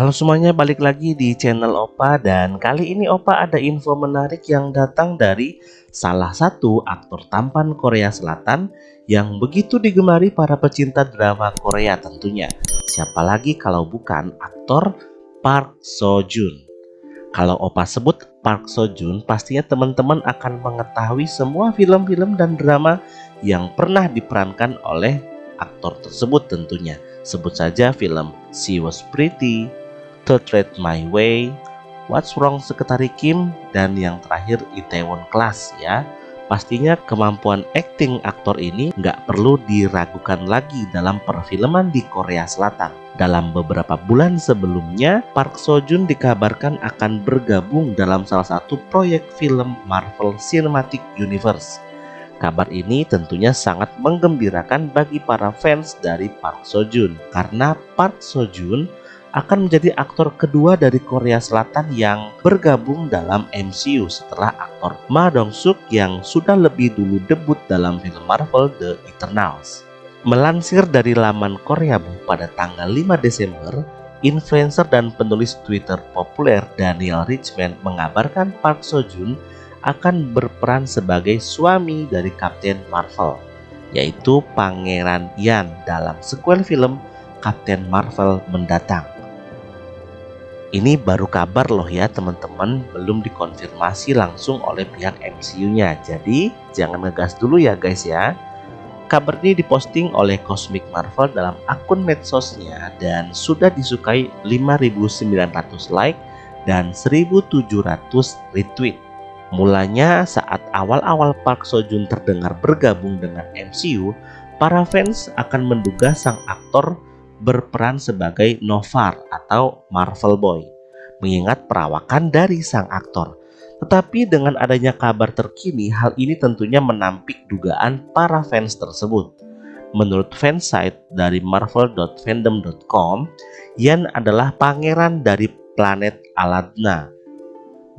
Halo semuanya, balik lagi di channel Opa dan kali ini Opa ada info menarik yang datang dari salah satu aktor tampan Korea Selatan yang begitu digemari para pecinta drama Korea tentunya. Siapa lagi kalau bukan aktor Park Seo Joon. Kalau Opa sebut Park Seo Joon, pastinya teman-teman akan mengetahui semua film-film dan drama yang pernah diperankan oleh aktor tersebut tentunya. Sebut saja film She Was Pretty, Tread My Way, What's Wrong Sekretari Kim, dan yang terakhir Itaewon Class ya. Pastinya kemampuan akting aktor ini nggak perlu diragukan lagi dalam perfilman di Korea Selatan. Dalam beberapa bulan sebelumnya, Park Seo Joon dikabarkan akan bergabung dalam salah satu proyek film Marvel Cinematic Universe. Kabar ini tentunya sangat menggembirakan bagi para fans dari Park Seo Joon karena Park Seo Joon akan menjadi aktor kedua dari Korea Selatan yang bergabung dalam MCU setelah aktor Ma Dong Suk yang sudah lebih dulu debut dalam film Marvel The Eternals. Melansir dari laman Korea Bu pada tanggal 5 Desember, influencer dan penulis Twitter populer Daniel Richman mengabarkan Park Seo Joon akan berperan sebagai suami dari Kapten Marvel, yaitu Pangeran Yan dalam sequel film Kapten Marvel mendatang. Ini baru kabar loh ya teman-teman, belum dikonfirmasi langsung oleh pihak MCU-nya. Jadi jangan ngegas dulu ya guys ya. Kabar ini diposting oleh Cosmic Marvel dalam akun medsosnya dan sudah disukai 5.900 like dan 1.700 retweet. Mulanya saat awal-awal Park Seo Joon terdengar bergabung dengan MCU, para fans akan menduga sang aktor berperan sebagai Novar atau Marvel Boy, mengingat perawakan dari sang aktor. Tetapi dengan adanya kabar terkini, hal ini tentunya menampik dugaan para fans tersebut. Menurut fansite dari marvel.fandom.com, Yan adalah pangeran dari planet Aladna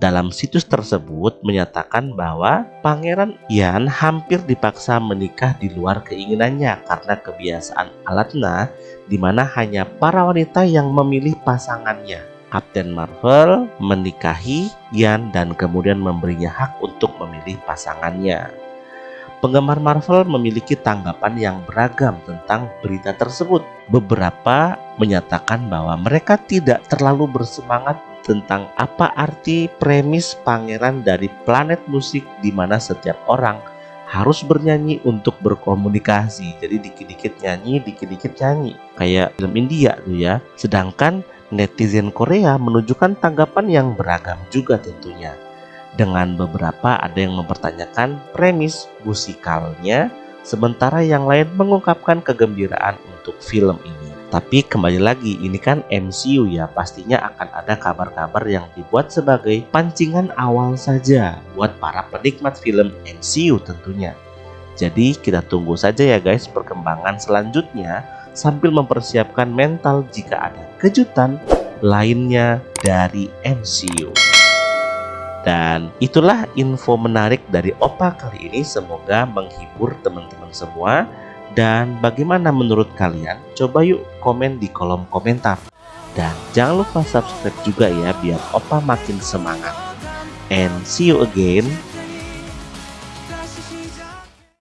dalam situs tersebut menyatakan bahwa Pangeran Yan hampir dipaksa menikah di luar keinginannya karena kebiasaan Alatna di mana hanya para wanita yang memilih pasangannya. Kapten Marvel menikahi Yan dan kemudian memberinya hak untuk memilih pasangannya. Penggemar Marvel memiliki tanggapan yang beragam tentang berita tersebut. Beberapa menyatakan bahwa mereka tidak terlalu bersemangat tentang apa arti premis pangeran dari planet musik di mana setiap orang harus bernyanyi untuk berkomunikasi. Jadi dikit-dikit nyanyi, dikit-dikit nyanyi. Kayak film India tuh ya. Sedangkan netizen Korea menunjukkan tanggapan yang beragam juga tentunya. Dengan beberapa ada yang mempertanyakan premis musikalnya, sementara yang lain mengungkapkan kegembiraan untuk film ini. Tapi kembali lagi ini kan MCU ya pastinya akan ada kabar-kabar yang dibuat sebagai pancingan awal saja buat para penikmat film MCU tentunya. Jadi kita tunggu saja ya guys perkembangan selanjutnya sambil mempersiapkan mental jika ada kejutan lainnya dari MCU. Dan itulah info menarik dari Opa kali ini semoga menghibur teman-teman semua dan bagaimana menurut kalian? Coba yuk komen di kolom komentar. Dan jangan lupa subscribe juga ya biar Opa makin semangat. And see you again